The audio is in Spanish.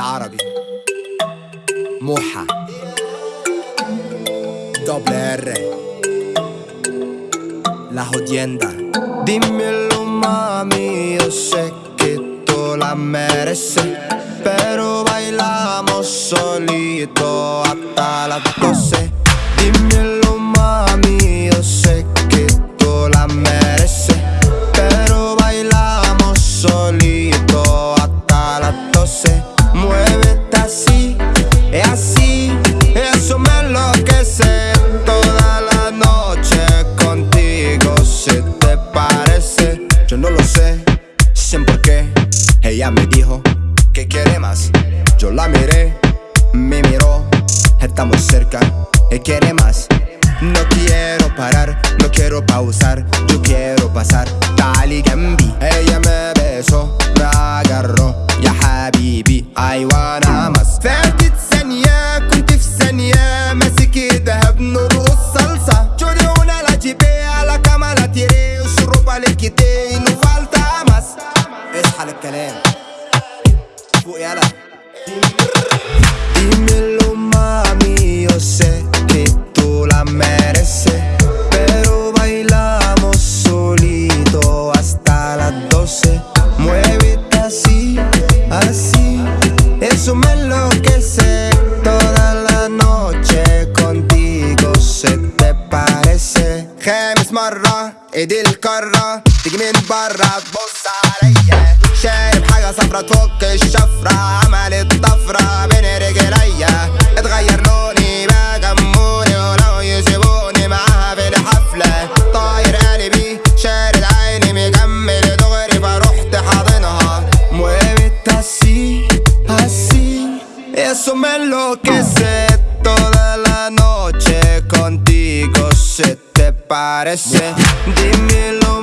بالعربي موحة doble R La jodienda Dímelo mami, yo sé que tú la mereces Pero bailamos solito hasta las 12 ella me dijo, ¿qué quiere más? Yo la miré, me miró, estamos cerca, ¿qué quiere más? No quiero parar, no quiero pausar, yo quiero pasar, tal y Gambi. Pero bailamos solito hasta las 12 Muévete así, así Eso me enloquece. Toda la noche contigo se te parece. James Morro, Edil Corro Digmin Barra, Bossa Reyes شايب حاجة صفرة تفك الشفرة عمل الطفرة Eso me enloquece. Toda la noche contigo se te parece. Dímelo